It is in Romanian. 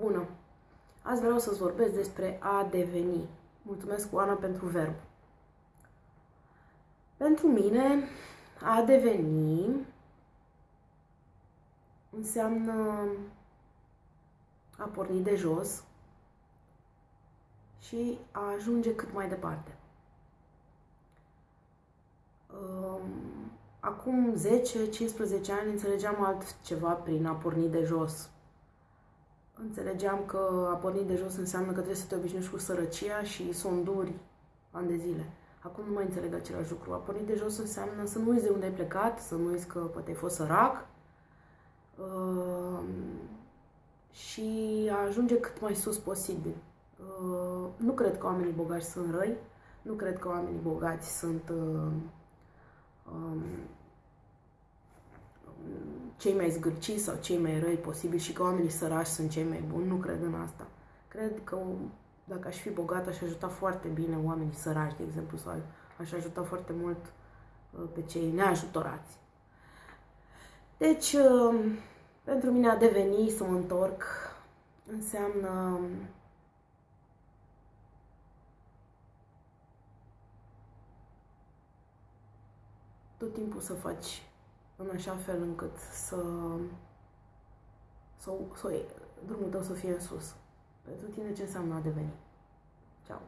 Bună! Azi vreau să-ți vorbesc despre a deveni. Mulțumesc, Oana, pentru verb. Pentru mine, a deveni înseamnă a porni de jos și a ajunge cât mai departe. Acum 10-15 ani înțelegeam altceva prin a porni de jos. Înțelegeam că a porni de jos înseamnă că trebuie să te obișnuiești cu sărăcia și sonduri ani de zile. Acum nu mai înțeleg același lucru. A porni de jos înseamnă să nu uiți de unde ai plecat, să nu uiți că poate ai fost sărac uh, și a ajunge cât mai sus posibil. Uh, nu cred că oamenii bogați sunt răi, nu cred că oamenii bogați sunt uh, cei mai zgârciți sau cei mai răi posibil și că oamenii sărași sunt cei mai buni. Nu cred în asta. Cred că dacă aș fi bogat, aș ajuta foarte bine oamenii sărași, de exemplu, sau aș ajuta foarte mult uh, pe cei neajutorați. Deci, uh, pentru mine a deveni să mă întorc înseamnă tot timpul să faci în așa fel încât să, să, să drumul tău să fie în sus. Pentru tine ce înseamnă a deveni. Ciao.